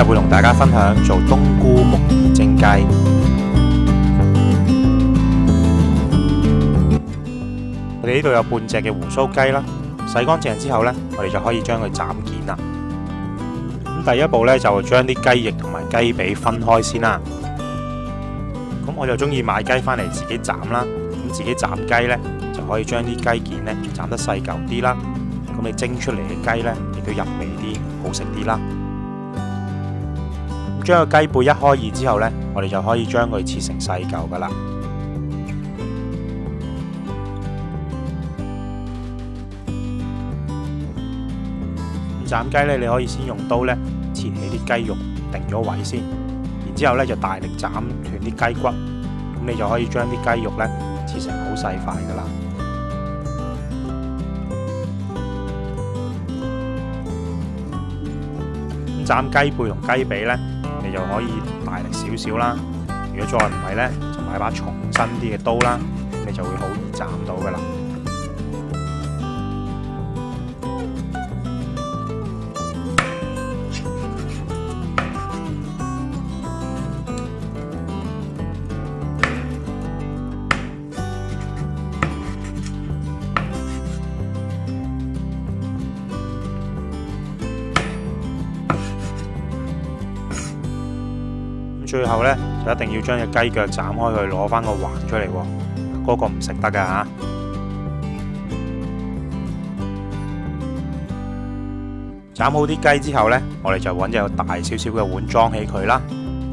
今日会同大家分享做冬菇木耳蒸鸡。我哋呢度有半只嘅胡须鸡啦，洗干净之后咧，我哋就可以将佢斩件啦。咁第一步咧，就将啲鸡翼同埋鸡髀分开先啦。咁我就中意买鸡翻嚟自己斩啦。咁自己斩鸡咧，就可以将啲鸡件咧斩得细嚿啲啦。咁你蒸出嚟嘅鸡咧，亦都入味啲，好食啲啦。将个鸡背一开二之后咧，我哋就可以将佢切成细嚿噶啦。斩鸡咧，你可以先用刀咧切起啲鸡肉定咗位先，然之后咧就大力斩断啲鸡骨，咁你就可以将啲鸡肉咧切成好细块噶啦。咁斩鸡背同鸡髀咧。就可以大力少少啦，如果再唔系咧，就买把重身啲嘅刀啦，你就会好易斩到噶啦。最后咧，就一定要将只鸡脚斩开去攞翻个环出嚟。嗰个唔食得噶吓。斩好啲鸡之后咧，我哋就揾只大少少嘅碗装起佢啦，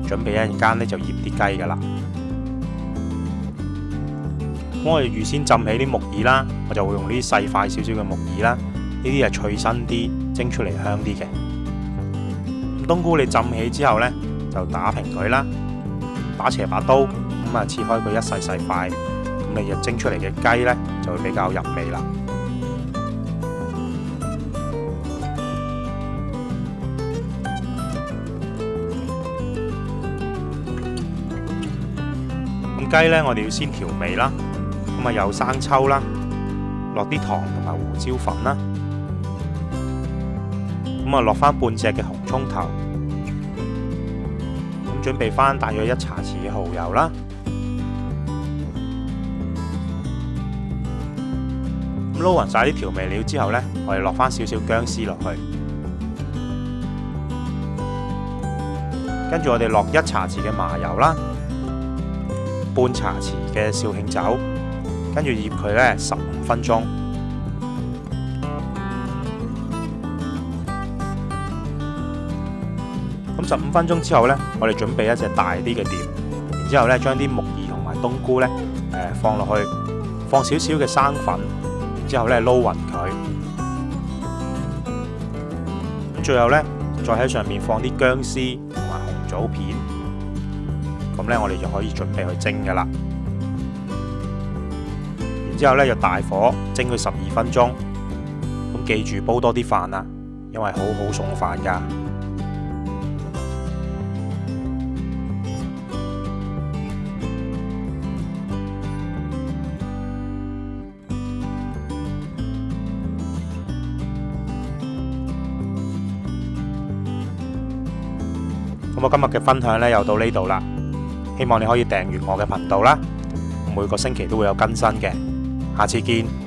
准备一阵间咧就腌啲鸡噶啦。咁我哋预先浸起啲木耳啦，我就会用啲细块少少嘅木耳啦，呢啲系脆身啲，蒸出嚟香啲嘅。冬菇你浸起之后咧。就打平佢啦，打斜把刀咁啊，切开佢一细细块，咁你日蒸出嚟嘅鸡咧，就会比较入味啦。咁鸡咧，我哋要先调味啦，咁啊有生抽啦，落啲糖同埋胡椒粉啦，咁啊落翻半只嘅红葱头。準備翻大約一茶匙嘅蠔油啦，咁撈勻曬啲調味料之後咧，我哋落翻少少薑絲落去，跟住我哋落一茶匙嘅麻油啦，半茶匙嘅肇慶酒，跟住醃佢咧十五分鐘。咁十五分鐘之後呢，我哋準備一隻大啲嘅碟，然之後呢，將啲木耳同埋冬菇呢、誒放落去，放少少嘅生粉，之後呢撈勻佢。咁最後呢，再喺上面放啲薑絲同埋紅棗片。咁呢，我哋就可以準備去蒸㗎啦。然之後呢，就大火蒸佢十二分鐘。咁記住煲多啲飯啦，因為好好餸飯㗎。咁我今日嘅分享呢，又到呢度啦，希望你可以订阅我嘅频道啦，每个星期都会有更新嘅，下次见。